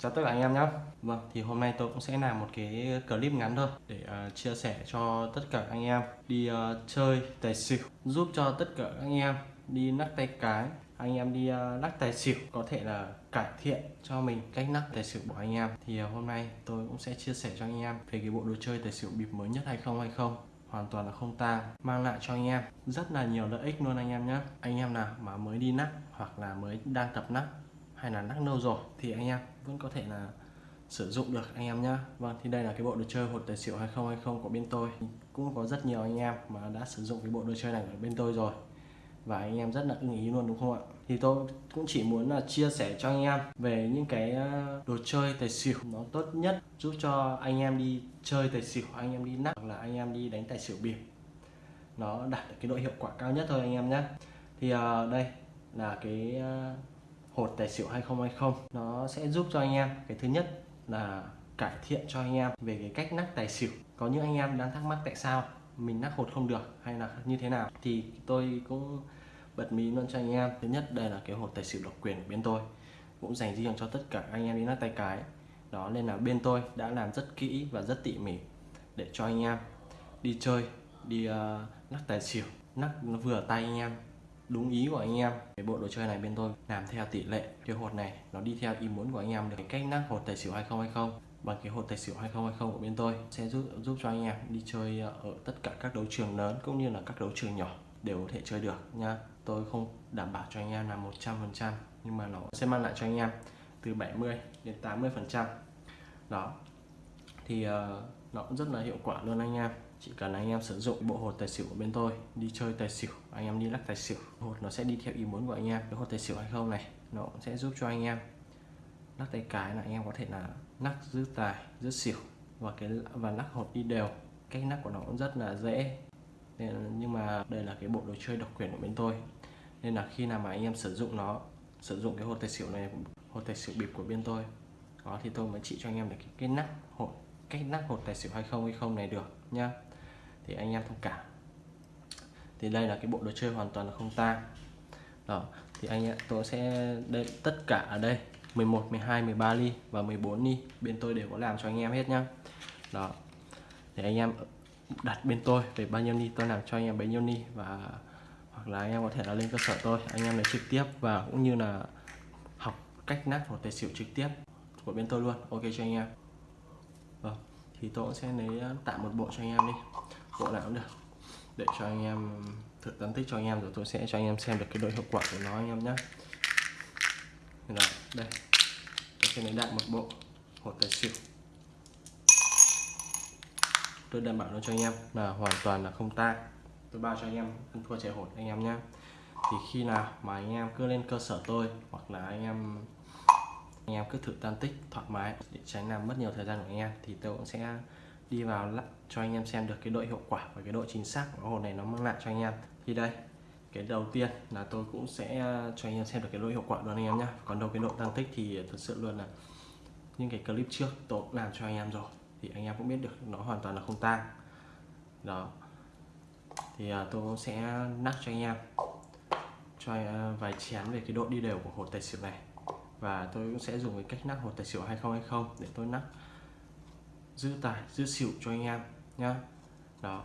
Chào tất cả anh em nhé Vâng thì hôm nay tôi cũng sẽ làm một cái clip ngắn thôi Để uh, chia sẻ cho tất cả anh em đi uh, chơi tài xỉu Giúp cho tất cả anh em đi lắc tay cái Anh em đi uh, lắc tài xỉu Có thể là cải thiện cho mình cách lắc tài xỉu của anh em. Thì uh, hôm nay tôi cũng sẽ chia sẻ cho anh em Về cái bộ đồ chơi tài xỉu bịp mới nhất hay không hay không. Hoàn toàn là không tang mang lại cho anh em rất là nhiều lợi ích luôn anh em nhé anh em nào mà mới đi nắp hoặc là mới đang tập nắp hay là nắc nâu rồi thì anh em vẫn có thể là sử dụng được anh em nhá. Vâng thì đây là cái bộ đồ chơi hột tài xỉu 2020 của bên tôi. Cũng có rất nhiều anh em mà đã sử dụng cái bộ đồ chơi này ở bên tôi rồi. Và anh em rất là ưng ý luôn đúng không ạ? Thì tôi cũng chỉ muốn là chia sẻ cho anh em về những cái ờ, đồ chơi tài xỉu nó tốt nhất giúp cho anh em đi chơi tài xỉu anh em đi nắp hoặc là anh em đi đánh tài xỉu bịp. Nó đạt được cái độ hiệu quả cao nhất thôi anh em nhé thì uh, đây là cái uh, hột tài xỉu 2020 nó sẽ giúp cho anh em cái thứ nhất là cải thiện cho anh em về cái cách nắc tài xỉu. Có những anh em đang thắc mắc tại sao mình nắc hột không được hay là như thế nào. Thì tôi cũng bật mí luôn cho anh em. Thứ nhất đây là cái hột tài xỉu độc quyền của bên tôi. Cũng dành riêng cho tất cả anh em đi nắc tay cái. Đó nên là bên tôi đã làm rất kỹ và rất tỉ mỉ để cho anh em đi chơi đi uh, nắc tài xỉu nắc nó vừa tay anh em đúng ý của anh em. Cái bộ đồ chơi này bên tôi làm theo tỷ lệ cái hột này nó đi theo ý muốn của anh em được. Cái cách nắp hột tài xỉu 2020 bằng cái hột tài xỉu 2020 của bên tôi sẽ giúp giúp cho anh em đi chơi ở tất cả các đấu trường lớn cũng như là các đấu trường nhỏ đều có thể chơi được nha. Tôi không đảm bảo cho anh em là 100% nhưng mà nó sẽ mang lại cho anh em từ 70 đến 80 phần trăm. Đó. Thì uh, nó cũng rất là hiệu quả luôn anh em chỉ cần anh em sử dụng bộ hột tài xỉu của bên tôi đi chơi tài xỉu anh em đi lắc tài xỉu hột nó sẽ đi theo ý muốn của anh em. Cái hột tài xỉu hay không này nó cũng sẽ giúp cho anh em lắc tay cái là anh em có thể là lắc giữ tài giữ xỉu và cái và lắc hột đi đều. Cách lắc của nó cũng rất là dễ. Nên, nhưng mà đây là cái bộ đồ chơi độc quyền của bên tôi. Nên là khi nào mà anh em sử dụng nó sử dụng cái hột tài xỉu này hột tài xỉu bịp của bên tôi đó thì tôi mới chỉ cho anh em được cái, cái nắp hột cách nắp hột tài xỉu hay không hay không này được nhá thì anh em thông cảm. Thì đây là cái bộ đồ chơi hoàn toàn là không tang. Đó, thì anh em, tôi sẽ đây tất cả ở đây. 11 12 13 ly và 14 ly. Bên tôi đều có làm cho anh em hết nhá. Đó thì anh em đặt bên tôi về bao nhiêu ly, tôi làm cho anh em bấy nhiêu ly và hoặc là anh em có thể là lên cơ sở tôi, anh em lấy trực tiếp và cũng như là học cách nát một tài xỉu trực tiếp của bên tôi luôn. Ok cho anh em. Vâng thì tôi sẽ lấy ờ, tạm một bộ cho anh em đi bộ nào cũng được để cho anh em thử phân tích cho anh em rồi tôi sẽ cho anh em xem được cái độ hiệu quả của nó anh em nhé rồi đây tôi sẽ lấy đại một bộ hột tài xỉu tôi đảm bảo nó cho anh em là hoàn toàn là không ta tôi bao cho anh em ăn thua chạy hột anh em nhé thì khi nào mà anh em cứ lên cơ sở tôi hoặc là anh em anh em cứ thử tan tích thoải mái để tránh làm mất nhiều thời gian của anh em thì tôi cũng sẽ đi vào cho anh em xem được cái độ hiệu quả và cái độ chính xác của hồn này nó mang lại cho anh em. Thì đây, cái đầu tiên là tôi cũng sẽ à, cho anh em xem được cái độ hiệu quả luôn anh em nhé còn đâu cái độ tăng tích thì thật sự luôn là những cái clip trước tôi cũng làm cho anh em rồi, thì anh em cũng biết được nó hoàn toàn là không tang. Đó. Thì à, tôi cũng sẽ nắc cho anh em, cho à, vài chén về cái độ đi đều của hột tài xỉu này. Và tôi cũng sẽ dùng cái cách nắp hột tài xỉu 2020 để tôi nắp giữ tài, giữ xỉu cho anh em nhá. Đó.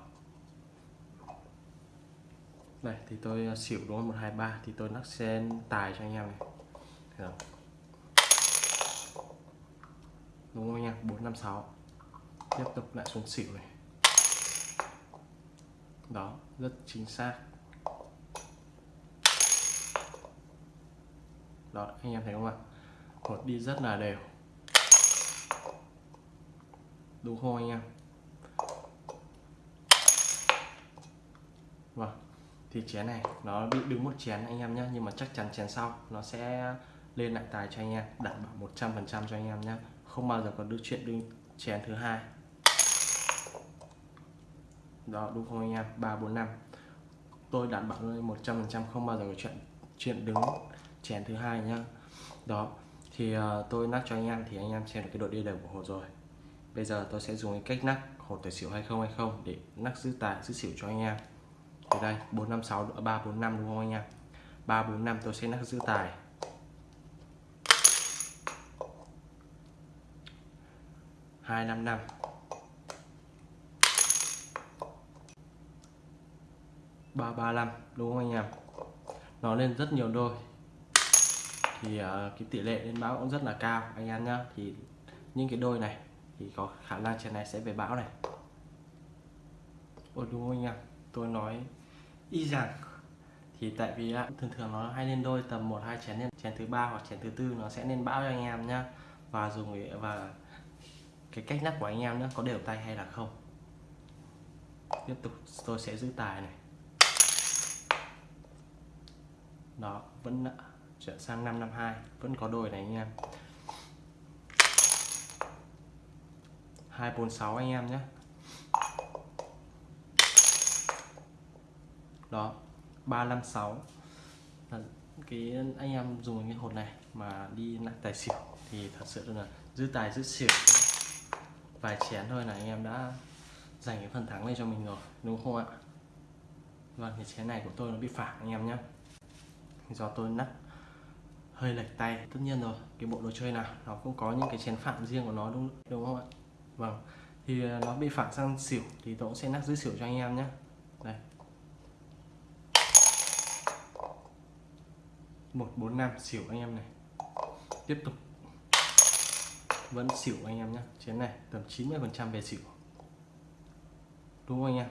Đây, thì tôi ờ, xỉu đúng không? Một, hai, ba, thì tôi nắp sen tài cho anh em này. Đó. đúng không anh em? Bốn, năm, sáu. Tiếp tục lại xuống xỉu này. Đó, rất chính xác. Đó, anh em thấy không ạ? Hột đi rất là đều đúng không anh em vâng thì chén này nó bị đứng một chén anh em nhé nhưng mà chắc chắn chén sau nó sẽ lên lại tài cho anh em đảm bảo 100 phần trăm cho anh em nhé không bao giờ có được chuyện đứng chén thứ hai. Đó đúng không anh em ba bốn năm. Tôi đảm bảo luôn một trăm phần trăm không bao giờ có chuyện chuyện đứng chén thứ hai nhá. Đó thì uh, tôi nát cho anh em thì anh em xem được cái độ đi đều của hồ rồi bây giờ tôi sẽ dùng cái cách nắp hột tài xỉu hay không hay không để nắp giữ tài giữ xỉu cho anh em. Ở đây bốn năm sáu ba bốn năm đúng không anh em? Ba bốn năm tôi sẽ nắp giữ tài. 255 335 đúng không anh em? Nó lên rất nhiều đôi. Thì uh, cái tỷ lệ lên báo cũng rất là cao anh em nhá. Thì những cái đôi này thì có khả năng chén này sẽ về bão này. Ôi, đúng không anh em? Tôi nói y rằng thì tại vì thường thường nó hay lên đôi tầm một, hai chén chén thứ ba hoặc chén thứ tư nó sẽ lên bão cho anh em nhá. Và dùng và cái cách nắp của anh em nữa, có đều tay hay là không? Tiếp tục, tôi sẽ giữ tài này. Đó, vẫn ờ, chuyển sang 552 vẫn có đôi này anh em. 246 anh em nhé. Đó 356 cái anh em dùng cái hột này mà đi lại tài xỉu thì thật sự là giữ tài, giữ xỉu. Vài chén thôi là anh em đã giành cái phần thắng này cho mình rồi, đúng không ạ? Vâng thì chén này của tôi nó bị phản anh em nhé. Do tôi nắp, hơi lệch tay. Tất nhiên rồi, cái bộ đồ chơi nào nó cũng có những cái chén phạm riêng của nó đúng đúng không ạ? Vâng. Thì à, nó bị phản sang xỉu thì tôi cũng sẽ nắp dưới xỉu cho anh em nhé. Đây. Một bốn năm xỉu anh em này. Tiếp tục. Vẫn xỉu anh em nhé. Chén này tầm 90 phần trăm về xỉu. Đúng không anh em?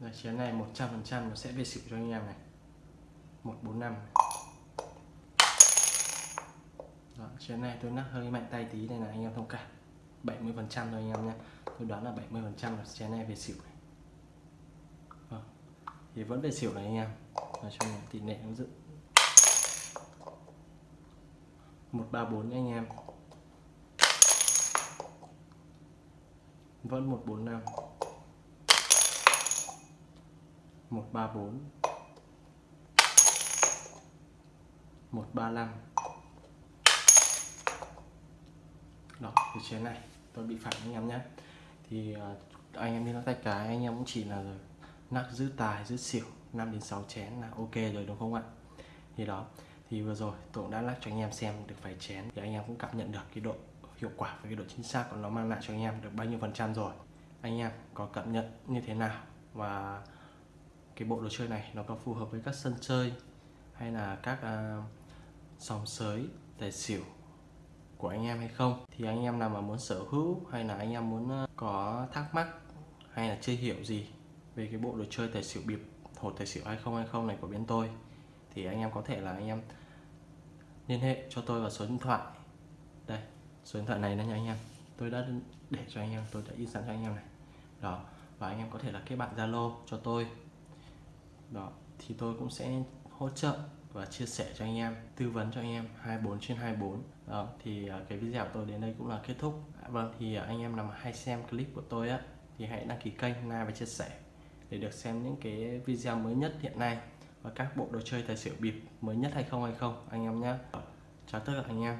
Đây, chén này 100 phần trăm nó sẽ về xỉu cho anh em này. 145 Vâng, Đó, chén này tôi nắp hơi mạnh tay tí này là anh em thông cảm. 70 phần trăm thôi anh em nhé. Tôi đoán là 70 phần trăm là chén này về xỉu này. Đó. thì vẫn về xỉu này anh em. Nói chung là tỷ lệ nó dự 134 anh em. Vẫn 145 134 135 đó thì chén này. Tôi bị phản anh em nhé. Thì uh, anh em đi nó tay cái anh em cũng chỉ là nắp giữ tài giữ xỉu 5 đến 6 chén là ok rồi đúng không ạ? Thì đó thì vừa rồi tôi cũng đã lắc cho anh em xem được vài chén thì anh em cũng cảm nhận được cái độ hiệu quả và cái độ chính xác của nó mang lại cho anh em được bao nhiêu phần trăm rồi. Anh em có cảm nhận như thế nào? Và cái bộ đồ chơi này nó có phù hợp với các sân chơi hay là các uh, sòng sới tài xỉu của anh em hay không? Thì anh em nào mà muốn sở hữu hay là anh em muốn ờ, có thắc mắc hay là chưa hiểu gì về cái bộ đồ chơi tài xỉu bịp hột tài xỉu 2020 này của bên tôi, thì anh em có thể là anh em liên hệ cho tôi vào số điện thoại. Đây, số điện thoại này nha anh em. Tôi đã để cho anh em, tôi đã in sẵn cho anh em này. Đó, và anh em có thể là kết bạn zalo cho tôi. Đó, thì tôi cũng sẽ hỗ trợ và chia sẻ cho anh em, tư vấn cho anh em 24 trên 24 đó, thì à, cái video của tôi đến đây cũng là kết thúc. Dạ, vâng thì à, anh em nào mà hay xem clip của tôi á, thì hãy đăng ký kênh, like và chia sẻ để được xem những cái video mới nhất hiện nay và các bộ đồ chơi tài xỉu bịp mới nhất hay không hay không, anh em nhé chào tất cả anh em.